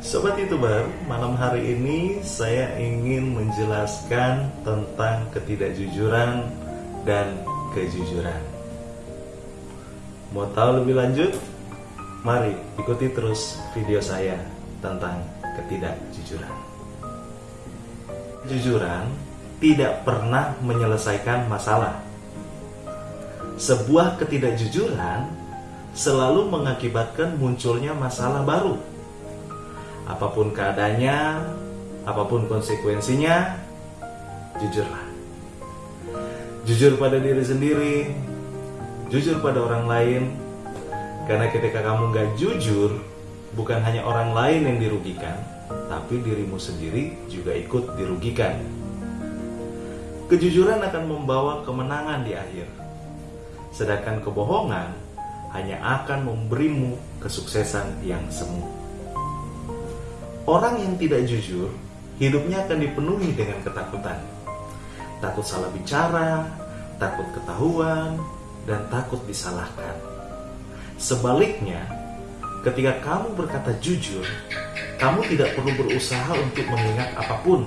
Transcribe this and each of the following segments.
Sobat YouTuber, malam hari ini saya ingin menjelaskan tentang ketidakjujuran dan kejujuran. Mau tahu lebih lanjut? Mari ikuti terus video saya tentang ketidakjujuran. Kejujuran tidak pernah menyelesaikan masalah. Sebuah ketidakjujuran selalu mengakibatkan munculnya masalah baru apa pun keadaannya, apa pun konsekuensinya, jujurlah. Jujur pada diri sendiri, jujur pada orang lain, karena ketika kamu gak jujur, bukan hanya orang lain yang dirugikan, tapi dirimu sendiri juga ikut dirugikan. Kejujuran akan membawa kemenangan di akhir, sedangkan kebohongan hanya akan memberimu kesuksesan yang semu. Orang yang tidak jujur, hidupnya akan dipenuhi dengan ketakutan. Takut salah bicara, takut ketahuan, dan takut disalahkan. Sebaliknya, ketika kamu berkata jujur, kamu tidak perlu berusaha untuk mengingat apa pun.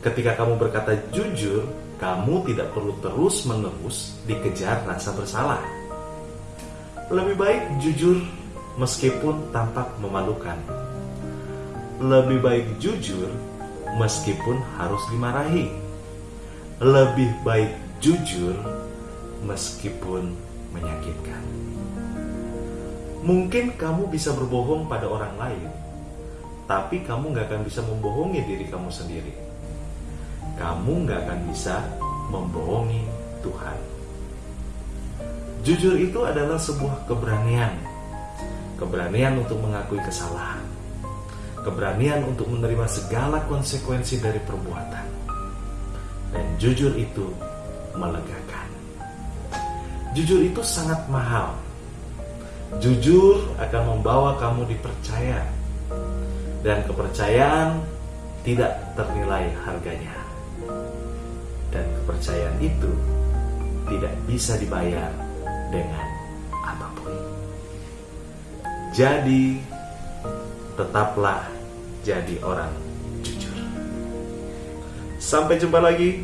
Ketika kamu berkata jujur, kamu tidak perlu terus-menerus dikejar rasa bersalah. Lebih baik jujur meskipun tampak memalukan lebih baik jujur meskipun harus dimarahi. Lebih baik jujur meskipun menyakitkan. Mungkin kamu bisa berbohong pada orang lain, tapi kamu gak akan bisa membohongi diri kamu sendiri. Kamu gak akan bisa membohongi Tuhan. Jujur itu adalah sebuah keberanian, keberanian untuk mengakui kesalahan keberanian untuk menerima segala konsekuensi dari perbuatan. Dan jujur itu melegakan. Jujur itu sangat mahal. Jujur akan membawa kamu dipercaya. Dan kepercayaan tidak ternilai harganya. Dan kepercayaan itu tidak bisa dibayar dengan apa pun. Jadi, tetaplah jadi orang jujur. Sampai jumpa lagi